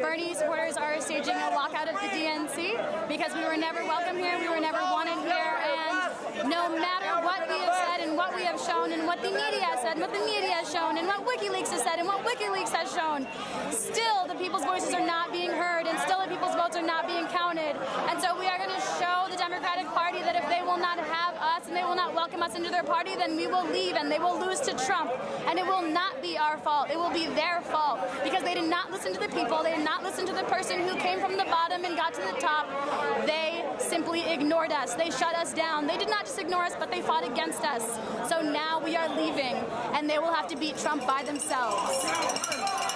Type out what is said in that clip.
Bernie supporters are staging a lockout of the DNC because we were never welcome here, we were never wanted here, and no matter what we have said and what we have shown and what the media has said and what the media has shown and what WikiLeaks has said and what WikiLeaks has shown, still the people's voices are not being heard and still the people's votes are not being counted. And so we are going to show the Democratic Party that if they will not have us us into their party, then we will leave and they will lose to Trump. And it will not be our fault. It will be their fault because they did not listen to the people. They did not listen to the person who came from the bottom and got to the top. They simply ignored us. They shut us down. They did not just ignore us, but they fought against us. So now we are leaving and they will have to beat Trump by themselves.